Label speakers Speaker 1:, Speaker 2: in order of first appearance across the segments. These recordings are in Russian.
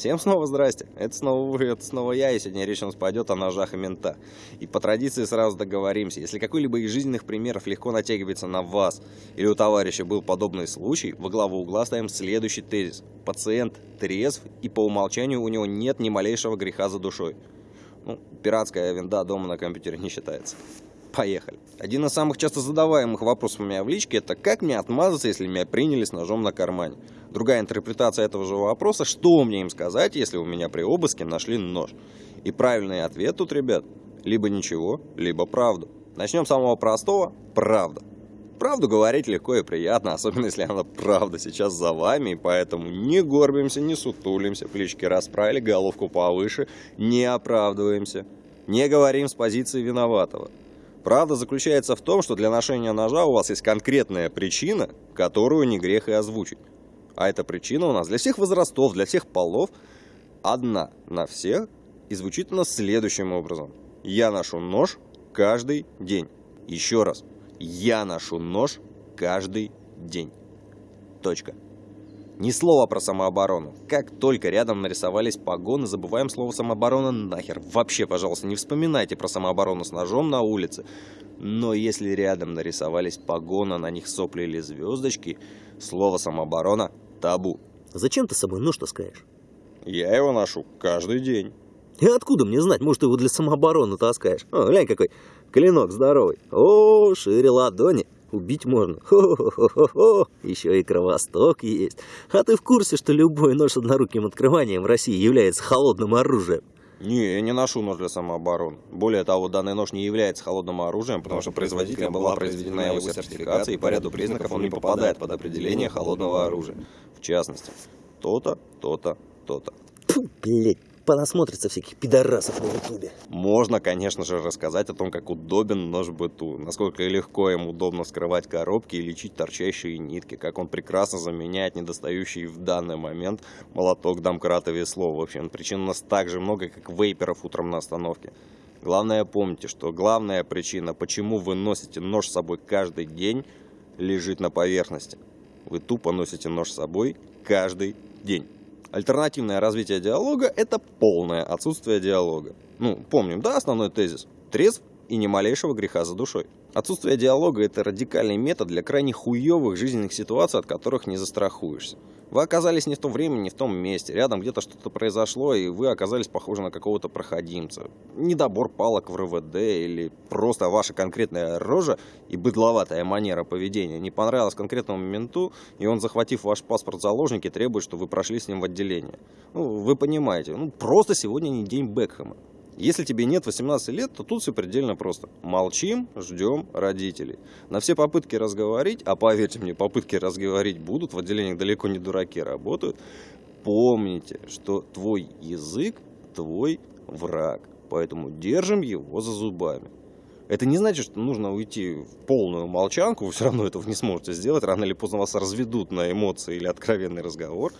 Speaker 1: Всем снова здрасте. Это снова вы, это снова я, и сегодня речь у нас пойдет о ножах и мента. И по традиции сразу договоримся. Если какой-либо из жизненных примеров легко натягивается на вас, или у товарища был подобный случай, во главу угла ставим следующий тезис. Пациент трезв, и по умолчанию у него нет ни малейшего греха за душой. Ну, пиратская винда дома на компьютере не считается. Поехали. Один из самых часто задаваемых вопросов у меня в личке это как мне отмазаться, если меня приняли с ножом на кармане. Другая интерпретация этого же вопроса, что мне им сказать, если у меня при обыске нашли нож. И правильный ответ тут, ребят, либо ничего, либо правду. Начнем с самого простого – правда. Правду говорить легко и приятно, особенно если она правда сейчас за вами, и поэтому не горбимся, не сутулимся, плечики расправили, головку повыше, не оправдываемся, не говорим с позиции виноватого. Правда заключается в том, что для ношения ножа у вас есть конкретная причина, которую не грех и озвучить. А эта причина у нас для всех возрастов, для всех полов одна на всех и звучит она следующим образом. Я ношу нож каждый день. Еще раз. Я ношу нож каждый день. Точка. Ни слова про самооборону. Как только рядом нарисовались погоны, забываем слово самооборона нахер. Вообще, пожалуйста, не вспоминайте про самооборону с ножом на улице. Но если рядом нарисовались погоны, на них сопли или звездочки, слово самооборона табу.
Speaker 2: Зачем ты с собой нож таскаешь?
Speaker 1: Я его ношу каждый день.
Speaker 2: И откуда мне знать? Может, ты его для самообороны таскаешь? О, глянь какой клинок здоровый. О, шире ладони. Убить можно. Хо-хо-хо-хо. Еще и кровосток есть. А ты в курсе, что любой нож с одноруким открыванием в России является холодным оружием?
Speaker 1: Не, я не ношу нож для самообороны. Более того, данный нож не является холодным оружием, потому что производителем была произведена его сертификация, и по ряду признаков он не попадает под определение холодного оружия. В частности, то-то, то-то, то-то.
Speaker 2: Фу, блядь понасмотрится всяких пидорасов на ютубе.
Speaker 1: Можно, конечно же, рассказать о том, как удобен нож быту, насколько легко им удобно скрывать коробки и лечить торчащие нитки, как он прекрасно заменяет недостающий в данный момент молоток, домкрат и весло. В общем, причин у нас так же много, как вейперов утром на остановке. Главное помните, что главная причина, почему вы носите нож с собой каждый день, лежит на поверхности. Вы тупо носите нож с собой каждый день. Альтернативное развитие диалога – это полное отсутствие диалога. Ну, помним, да, основной тезис? Трезв и ни малейшего греха за душой. Отсутствие диалога – это радикальный метод для крайне хуевых жизненных ситуаций, от которых не застрахуешься. Вы оказались не в то время, не в том месте, рядом где-то что-то произошло, и вы оказались похожи на какого-то проходимца. Недобор палок в РВД или просто ваша конкретная рожа и быдловатая манера поведения не понравилась конкретному менту, и он, захватив ваш паспорт заложники, требует, чтобы вы прошли с ним в отделение. Ну, вы понимаете, ну просто сегодня не день Бекхэма. Если тебе нет 18 лет, то тут все предельно просто. Молчим, ждем родителей. На все попытки разговорить, а поверьте мне, попытки разговорить будут, в отделениях далеко не дураки работают, помните, что твой язык твой враг. Поэтому держим его за зубами. Это не значит, что нужно уйти в полную молчанку, вы все равно этого не сможете сделать, рано или поздно вас разведут на эмоции или откровенный разговор.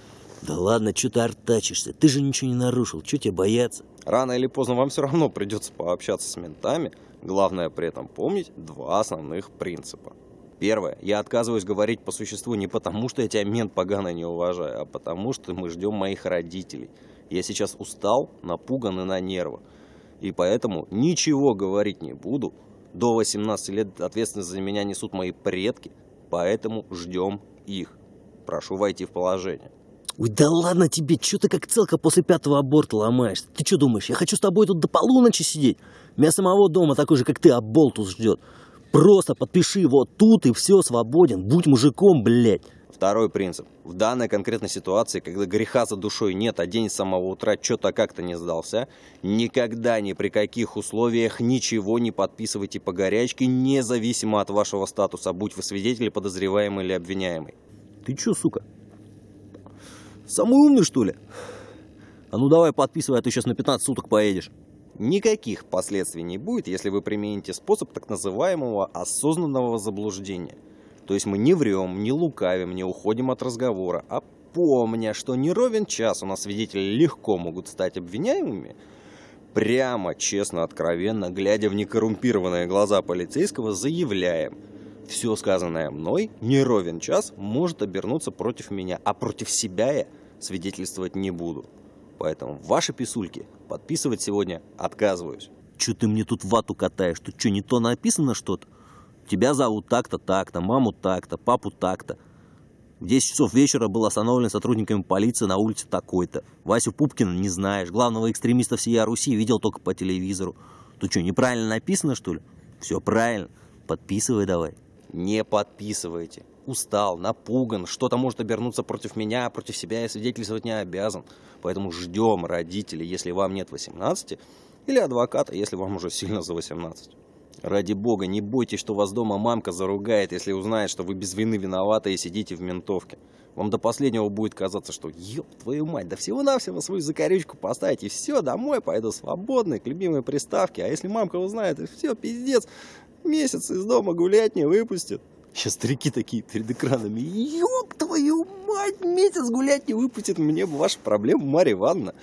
Speaker 2: Да ладно, что ты артачишься? Ты же ничего не нарушил, что тебе бояться?
Speaker 1: Рано или поздно вам все равно придется пообщаться с ментами. Главное при этом помнить два основных принципа. Первое. Я отказываюсь говорить по существу не потому, что я тебя мент погано не уважаю, а потому, что мы ждем моих родителей. Я сейчас устал, напуган и на нервах. И поэтому ничего говорить не буду. До 18 лет ответственность за меня несут мои предки, поэтому ждем их. Прошу войти в положение.
Speaker 2: Ой, да ладно тебе, что ты как целка после пятого аборта ломаешься? Ты что думаешь, я хочу с тобой тут до полуночи сидеть? Меня самого дома такой же, как ты, аболтус ждет. Просто подпиши вот тут и все, свободен. Будь мужиком, блядь.
Speaker 1: Второй принцип. В данной конкретной ситуации, когда греха за душой нет, а день с самого утра что-то как-то не сдался, никогда ни при каких условиях ничего не подписывайте по горячке, независимо от вашего статуса, будь вы свидетель, подозреваемый или обвиняемый.
Speaker 2: Ты чё, сука, Самый умный, что ли? А ну давай подписывай, а ты сейчас на 15 суток поедешь.
Speaker 1: Никаких последствий не будет, если вы примените способ так называемого осознанного заблуждения. То есть мы не врем, не лукавим, не уходим от разговора, а помня, что не ровен час у нас свидетели легко могут стать обвиняемыми, прямо, честно, откровенно, глядя в некоррумпированные глаза полицейского, заявляем – все сказанное мной не ровен час может обернуться против меня, а против себя я свидетельствовать не буду. Поэтому ваши писульки подписывать сегодня отказываюсь.
Speaker 2: Че ты мне тут вату катаешь? Тут что, не то написано что-то? Тебя зовут так-то, так-то, маму так-то, папу так-то. В 10 часов вечера был остановлен сотрудниками полиции на улице такой-то. Васю Пупкина не знаешь. Главного экстремиста всей Руси видел только по телевизору. Тут что, неправильно написано, что ли? Все правильно. Подписывай давай.
Speaker 1: Не подписывайте. Устал, напуган, что-то может обернуться против меня, против себя я свидетельствовать не обязан. Поэтому ждем родителей, если вам нет 18, или адвоката, если вам уже сильно за 18. Ради бога, не бойтесь, что вас дома мамка заругает, если узнает, что вы без вины виноваты и сидите в ментовке. Вам до последнего будет казаться, что ёб твою мать, да всего-навсего свою закорючку поставить, и все, домой пойду свободный, к любимой приставке. А если мамка узнает, и все, пиздец, месяц из дома гулять не выпустит. Сейчас старики такие перед экранами. Ёб твою мать, месяц гулять не выпустит. Мне ваша проблема, Марья Ивановна.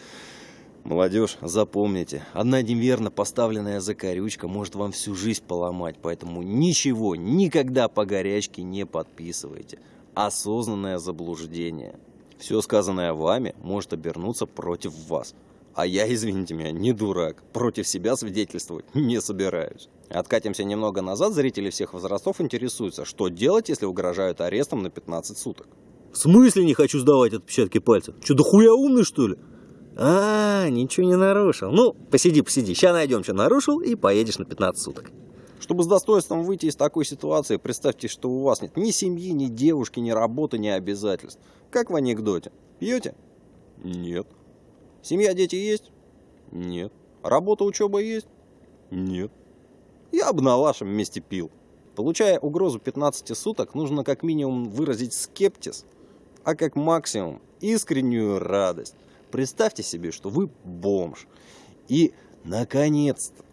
Speaker 1: Молодежь, запомните, одна неверно поставленная закорючка может вам всю жизнь поломать, поэтому ничего, никогда по горячке не подписывайте. Осознанное заблуждение. Все сказанное вами может обернуться против вас. А я, извините меня, не дурак. Против себя свидетельствовать не собираюсь. Откатимся немного назад, зрители всех возрастов интересуются, что делать, если угрожают арестом на 15 суток.
Speaker 2: В смысле не хочу сдавать отпечатки пальцев? Че, да хуя умный, что ли? А, ничего не нарушил. Ну, посиди, посиди. Сейчас найдем, что нарушил, и поедешь на 15 суток.
Speaker 1: Чтобы с достоинством выйти из такой ситуации, представьте, что у вас нет ни семьи, ни девушки, ни работы, ни обязательств. Как в анекдоте. Пьете? Нет. Семья, дети есть? Нет. Работа, учеба есть? Нет. Я бы на вашем месте пил. Получая угрозу 15 суток, нужно как минимум выразить скептиз, а как максимум искреннюю радость. Представьте себе, что вы бомж. И, наконец-то,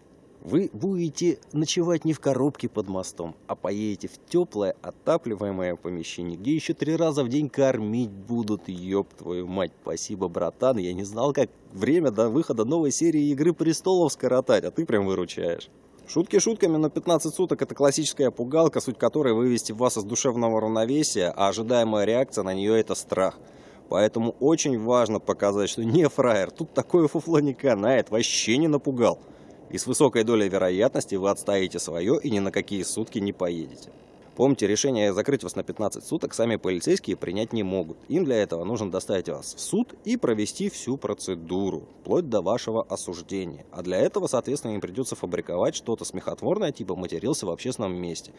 Speaker 1: вы будете ночевать не в коробке под мостом, а поедете в теплое отапливаемое помещение, где еще три раза в день кормить будут, ёб твою мать. Спасибо, братан, я не знал, как время до выхода новой серии Игры Престолов скоротать, а ты прям выручаешь. Шутки шутками, но 15 суток это классическая пугалка, суть которой вывести вас из душевного равновесия, а ожидаемая реакция на нее это страх. Поэтому очень важно показать, что не фраер, тут такое фуфло не канает, вообще не напугал. И с высокой долей вероятности вы отстоите свое и ни на какие сутки не поедете. Помните, решение закрыть вас на 15 суток сами полицейские принять не могут. Им для этого нужно доставить вас в суд и провести всю процедуру, вплоть до вашего осуждения. А для этого, соответственно, им придется фабриковать что-то смехотворное, типа матерился в общественном месте.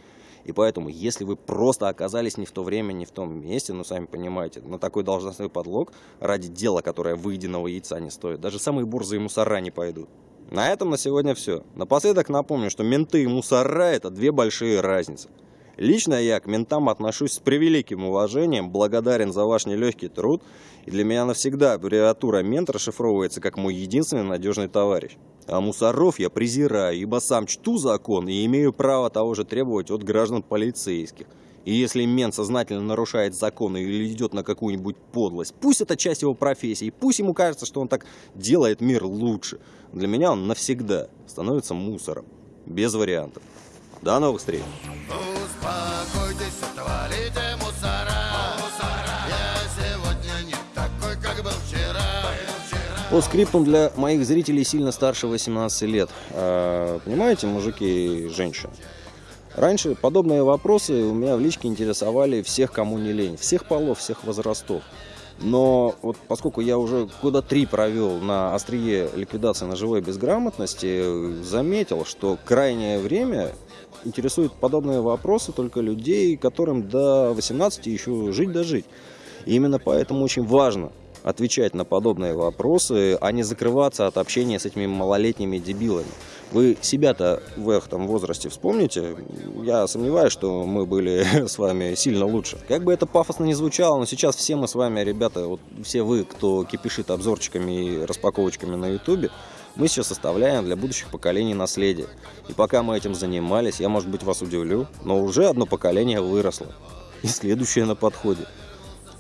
Speaker 1: И поэтому, если вы просто оказались не в то время, не в том месте, ну, сами понимаете, на такой должностной подлог ради дела, которое выеденного яйца не стоит, даже самые борзые мусора не пойдут. На этом на сегодня все. Напоследок напомню, что менты и мусора – это две большие разницы. Лично я к ментам отношусь с превеликим уважением, благодарен за ваш нелегкий труд, и для меня навсегда аббревиатура «мент» расшифровывается как мой единственный надежный товарищ. А мусоров я презираю, ибо сам чту закон и имею право того же требовать от граждан полицейских. И если мент сознательно нарушает законы или идет на какую-нибудь подлость, пусть это часть его профессии, пусть ему кажется, что он так делает мир лучше. Для меня он навсегда становится мусором. Без вариантов. До новых встреч! По скриптум для моих зрителей сильно старше 18 лет. А, понимаете, мужики и женщины? Раньше подобные вопросы у меня в личке интересовали всех, кому не лень. Всех полов, всех возрастов. Но вот поскольку я уже года три провел на острие ликвидации ножевой безграмотности, заметил, что крайнее время интересуют подобные вопросы только людей, которым до 18 еще жить да жить. И именно поэтому очень важно отвечать на подобные вопросы, а не закрываться от общения с этими малолетними дебилами. Вы себя-то в этом возрасте вспомните? Я сомневаюсь, что мы были с вами сильно лучше. Как бы это пафосно не звучало, но сейчас все мы с вами, ребята, вот все вы, кто кипишит обзорчиками и распаковочками на ютубе, мы сейчас составляем для будущих поколений наследие. И пока мы этим занимались, я, может быть, вас удивлю, но уже одно поколение выросло. И следующее на подходе.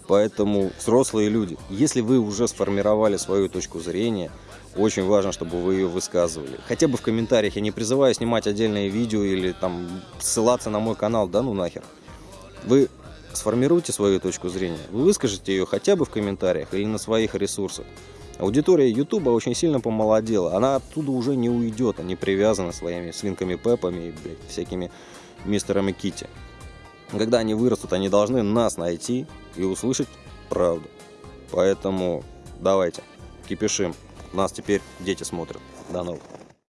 Speaker 1: Поэтому, взрослые люди, если вы уже сформировали свою точку зрения, очень важно, чтобы вы ее высказывали. Хотя бы в комментариях. Я не призываю снимать отдельные видео или там ссылаться на мой канал, да ну нахер. Вы сформируйте свою точку зрения. Вы выскажите ее хотя бы в комментариях или на своих ресурсах. Аудитория Ютуба очень сильно помолодела. Она оттуда уже не уйдет. Они привязаны своими свинками Пеппами и блядь, всякими мистерами Китти. Когда они вырастут, они должны нас найти и услышать правду. Поэтому давайте, кипишим. Нас теперь дети смотрят. До новых.